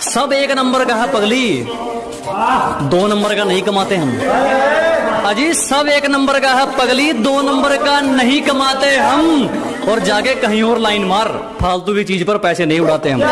सब एक नंबर का है पगली। दो नंबर का नहीं कमाते हम। अजी, सब एक नंबर का है पगली, दो नंबर का नहीं कमाते हम। और जाके कहीं और लाइन मार, फालतू की चीज़ पर पैसे नहीं उड़ाते हम।